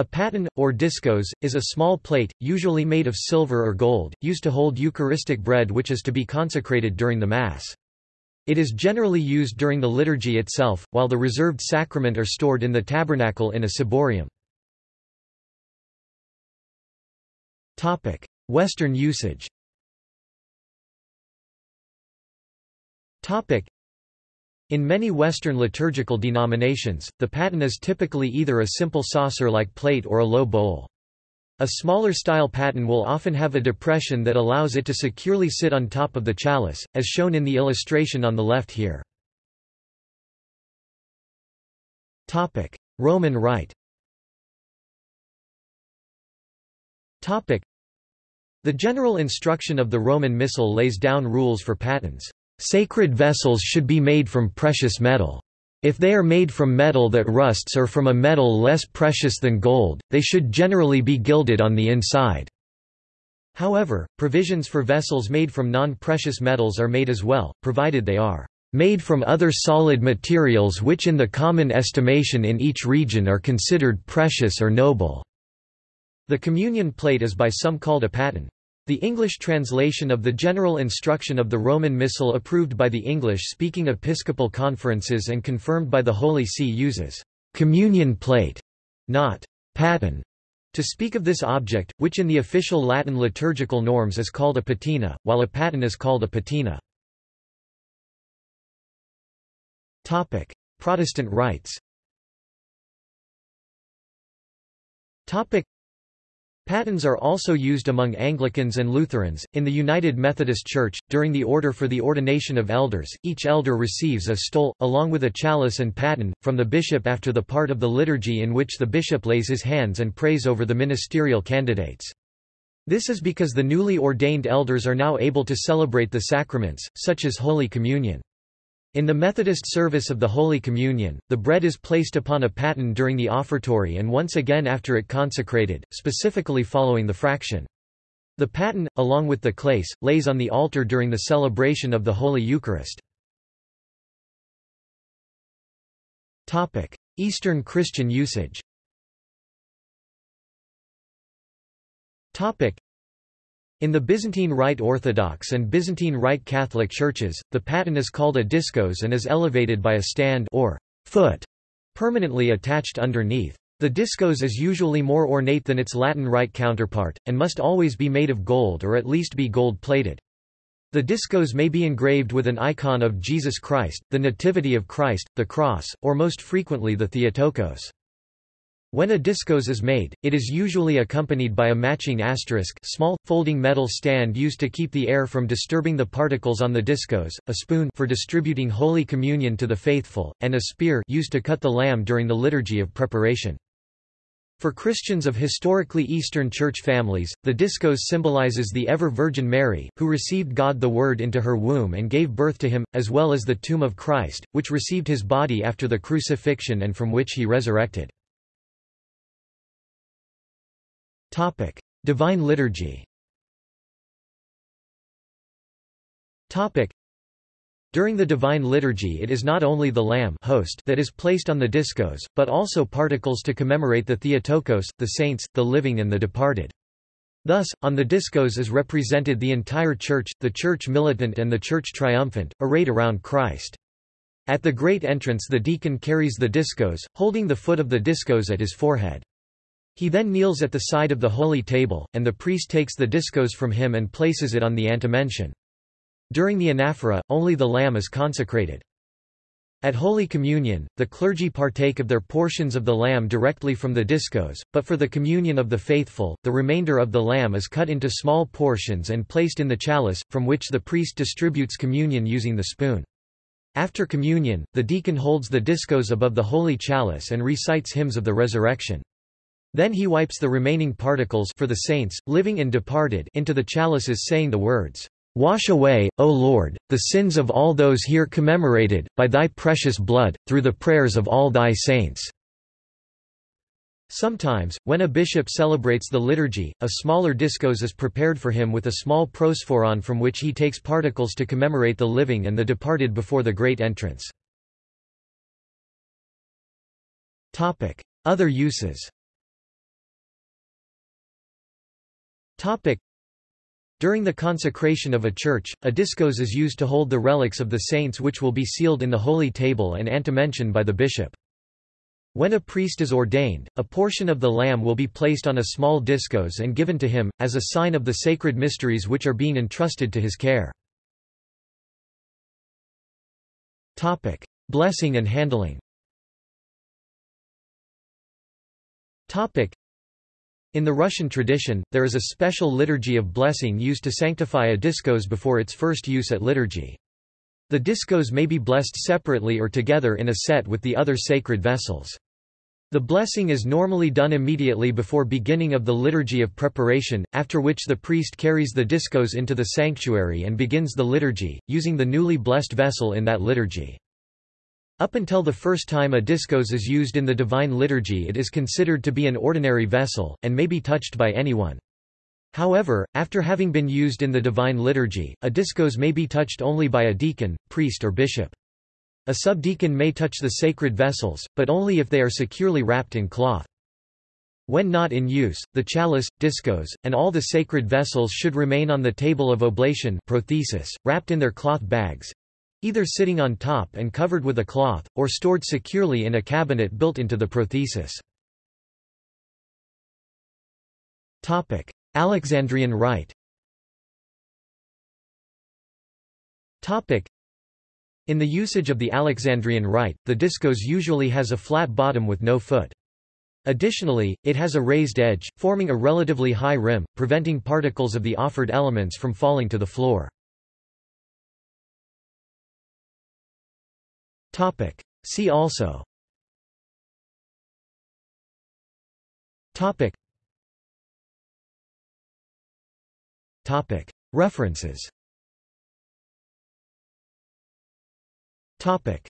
A paten, or diskos, is a small plate, usually made of silver or gold, used to hold Eucharistic bread which is to be consecrated during the Mass. It is generally used during the liturgy itself, while the reserved sacrament are stored in the tabernacle in a ciborium. Western usage in many Western liturgical denominations, the paten is typically either a simple saucer-like plate or a low bowl. A smaller style paten will often have a depression that allows it to securely sit on top of the chalice, as shown in the illustration on the left here. Roman Rite The general instruction of the Roman Missal lays down rules for patens. Sacred vessels should be made from precious metal. If they are made from metal that rusts or from a metal less precious than gold, they should generally be gilded on the inside. However, provisions for vessels made from non-precious metals are made as well, provided they are made from other solid materials which in the common estimation in each region are considered precious or noble." The communion plate is by some called a paten. The English translation of the general instruction of the Roman Missal approved by the English-speaking episcopal conferences and confirmed by the Holy See uses «communion plate», not «paten», to speak of this object, which in the official Latin liturgical norms is called a patina, while a paten is called a patina. Protestant rites Patens are also used among Anglicans and Lutherans. In the United Methodist Church, during the order for the ordination of elders, each elder receives a stole, along with a chalice and paten, from the bishop after the part of the liturgy in which the bishop lays his hands and prays over the ministerial candidates. This is because the newly ordained elders are now able to celebrate the sacraments, such as Holy Communion. In the Methodist service of the Holy Communion, the bread is placed upon a paten during the offertory and once again after it consecrated, specifically following the fraction. The paten, along with the chalice, lays on the altar during the celebration of the Holy Eucharist. Eastern Christian usage in the Byzantine Rite Orthodox and Byzantine Rite Catholic churches, the paten is called a discos and is elevated by a stand or foot permanently attached underneath. The discos is usually more ornate than its Latin Rite counterpart, and must always be made of gold or at least be gold-plated. The discos may be engraved with an icon of Jesus Christ, the Nativity of Christ, the Cross, or most frequently the Theotokos. When a discos is made, it is usually accompanied by a matching asterisk small, folding metal stand used to keep the air from disturbing the particles on the discos, a spoon for distributing Holy Communion to the faithful, and a spear used to cut the lamb during the liturgy of preparation. For Christians of historically Eastern Church families, the discos symbolizes the ever-Virgin Mary, who received God the Word into her womb and gave birth to him, as well as the tomb of Christ, which received his body after the crucifixion and from which he resurrected. Topic: Divine Liturgy. Topic: During the Divine Liturgy it is not only the lamb host that is placed on the discos, but also particles to commemorate the Theotokos, the saints, the living and the departed. Thus, on the discos is represented the entire Church, the Church militant and the Church triumphant, arrayed around Christ. At the great entrance the deacon carries the discos, holding the foot of the discos at his forehead. He then kneels at the side of the holy table, and the priest takes the diskos from him and places it on the antimension. During the anaphora, only the lamb is consecrated. At Holy Communion, the clergy partake of their portions of the lamb directly from the diskos, but for the communion of the faithful, the remainder of the lamb is cut into small portions and placed in the chalice, from which the priest distributes communion using the spoon. After communion, the deacon holds the diskos above the holy chalice and recites hymns of the resurrection. Then he wipes the remaining particles for the saints, living and departed into the chalices saying the words, Wash away, O Lord, the sins of all those here commemorated, by thy precious blood, through the prayers of all thy saints." Sometimes, when a bishop celebrates the liturgy, a smaller diskos is prepared for him with a small prosphoron from which he takes particles to commemorate the living and the departed before the great entrance. Other uses Topic. During the consecration of a church, a discos is used to hold the relics of the saints which will be sealed in the holy table and antimension by the bishop. When a priest is ordained, a portion of the lamb will be placed on a small discos and given to him, as a sign of the sacred mysteries which are being entrusted to his care. Topic. Blessing and handling Topic. In the Russian tradition, there is a special liturgy of blessing used to sanctify a diskos before its first use at liturgy. The diskos may be blessed separately or together in a set with the other sacred vessels. The blessing is normally done immediately before beginning of the liturgy of preparation, after which the priest carries the diskos into the sanctuary and begins the liturgy, using the newly blessed vessel in that liturgy. Up until the first time a discos is used in the Divine Liturgy it is considered to be an ordinary vessel, and may be touched by anyone. However, after having been used in the Divine Liturgy, a discos may be touched only by a deacon, priest or bishop. A subdeacon may touch the sacred vessels, but only if they are securely wrapped in cloth. When not in use, the chalice, discos, and all the sacred vessels should remain on the table of oblation prothesis, wrapped in their cloth bags, either sitting on top and covered with a cloth, or stored securely in a cabinet built into the prothesis. Alexandrian rite in the usage of the Alexandrian rite, the diskos usually has a flat bottom with no foot. Additionally, it has a raised edge, forming a relatively high rim, preventing particles of the offered elements from falling to the floor. Topic. See also Topic. Topic. References Topic.